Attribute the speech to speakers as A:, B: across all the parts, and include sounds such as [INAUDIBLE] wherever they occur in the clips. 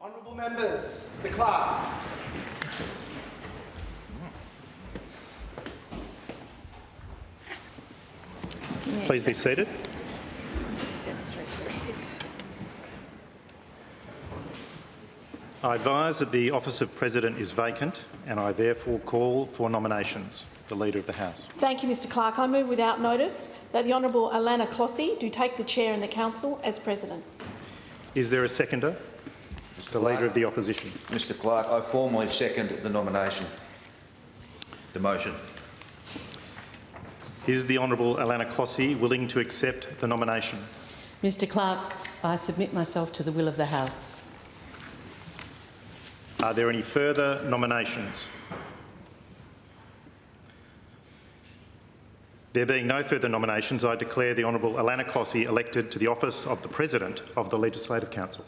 A: Honourable members, the clerk.
B: Please be seated.
C: Demonstrates where it.
B: I advise that the office of President is vacant and I therefore call for nominations. The Leader of the House.
C: Thank you, Mr Clerk. I move without notice that the Honourable Alanna Clohesy do take the chair in the council as president.
B: Is there a seconder? The Leader of the Opposition.
D: Mr Clerk, I formally second the nomination. The motion.
B: Is the Honourable Alanna Clohesy willing to accept the nomination?
E: Mr Clerk, I submit myself to the will of the House.
B: Are there any further nominations? There being no further nominations, I declare the Honourable Alanna Clohesy elected to the office of the President of the Legislative Council.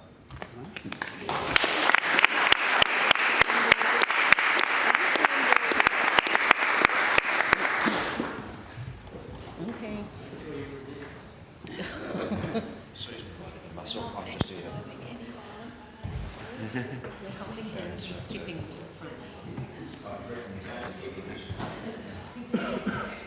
E: Okay.
D: Myself, I'm just here.
E: We're holding hands and skipping to the front. [LAUGHS] Uh,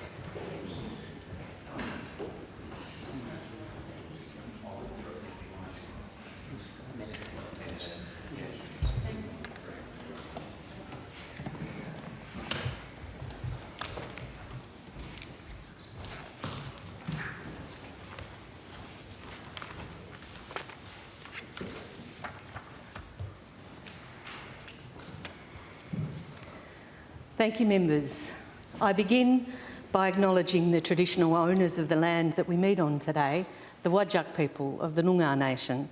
E: Thank you, members. I begin by acknowledging the traditional owners of the land that we meet on today, the Whadjuk people of the Noongar Nation,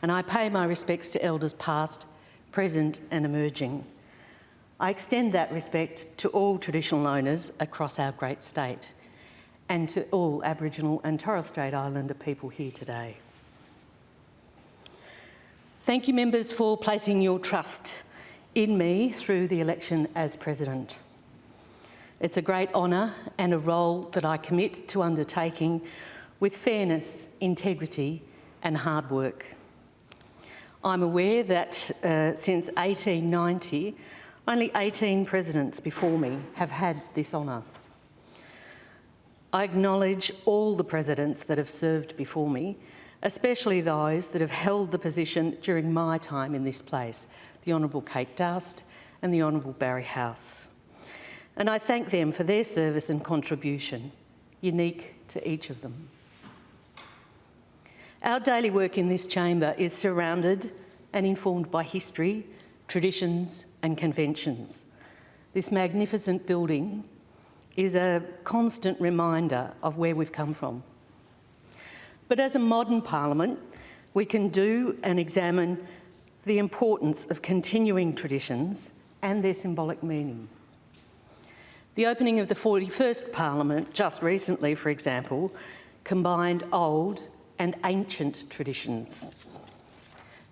E: and I pay my respects to elders past, present and emerging. I extend that respect to all traditional owners across our great state and to all Aboriginal and Torres Strait Islander people here today. Thank you, members, for placing your trust in me through the election as President. It's a great honour and a role that I commit to undertaking with fairness, integrity and hard work. I'm aware that uh, since 1890, only 18 presidents before me have had this honour. I acknowledge all the presidents that have served before me, especially those that have held the position during my time in this place, the Honourable Kate Doust and the Honourable Barry House. And I thank them for their service and contribution, unique to each of them. Our daily work in this chamber is surrounded and informed by history, traditions and conventions. This magnificent building is a constant reminder of where we've come from. But as a modern parliament, we can do and examine the importance of continuing traditions and their symbolic meaning. The opening of the 41st Parliament just recently, for example, combined old and ancient traditions.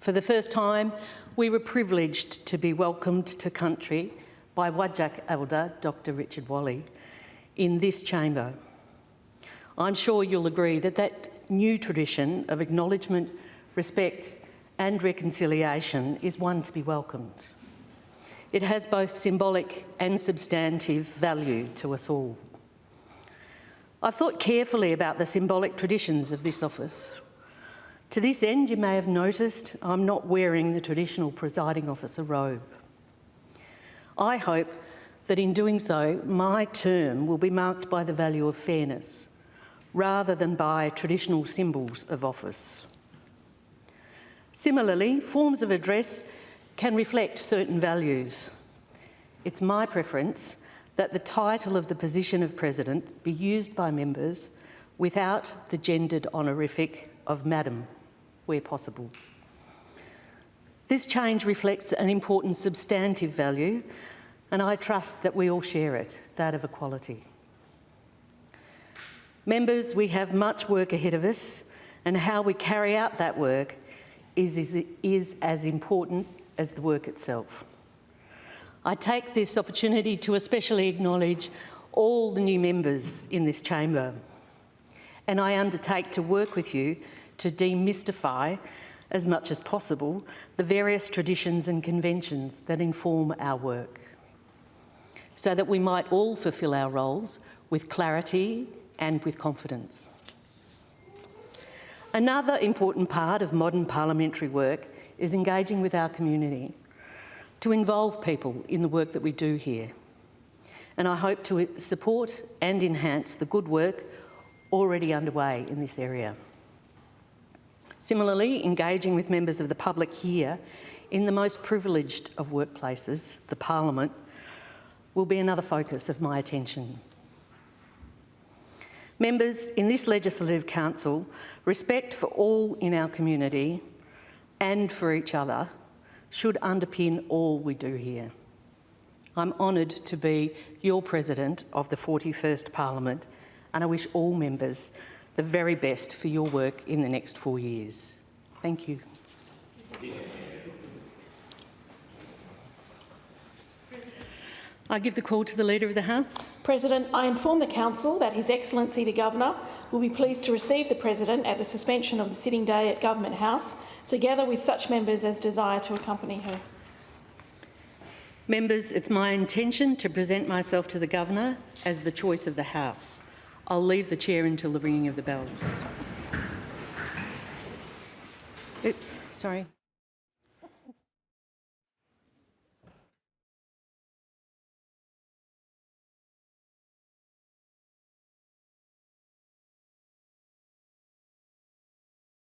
E: For the first time, we were privileged to be welcomed to country by Whadjuk Elder Dr Richard Walley in this chamber. I'm sure you'll agree that that new tradition of acknowledgement, respect and reconciliation is one to be welcomed. It has both symbolic and substantive value to us all. I've thought carefully about the symbolic traditions of this office. To this end, you may have noticed I'm not wearing the traditional presiding officer robe. I hope that in doing so, my term will be marked by the value of fairness, rather than by traditional symbols of office. Similarly, forms of address can reflect certain values. It's my preference that the title of the position of President be used by members without the gendered honorific of Madam, where possible. This change reflects an important substantive value and I trust that we all share it, that of equality. Members, we have much work ahead of us and how we carry out that work is, is, is as important as the work itself. I take this opportunity to especially acknowledge all the new members in this chamber and I undertake to work with you to demystify as much as possible, the various traditions and conventions that inform our work, so that we might all fulfil our roles with clarity and with confidence. Another important part of modern parliamentary work is engaging with our community, to involve people in the work that we do here. And I hope to support and enhance the good work already underway in this area. Similarly, engaging with members of the public here in the most privileged of workplaces, the Parliament, will be another focus of my attention. Members, in this Legislative Council, respect for all in our community and for each other should underpin all we do here. I'm honoured to be your President of the 41st Parliament and I wish all members the very best for your work in the next four years. Thank you. I give the call to the Leader of the House.
C: President, I inform the Council that His Excellency the Governor will be pleased to receive the President at the suspension of the sitting day at Government House, together with such members as desire to accompany her.
E: Members, it's my intention to present myself to the Governor as the choice of the House. I'll leave the chair until the ringing of the bells. Oops, sorry.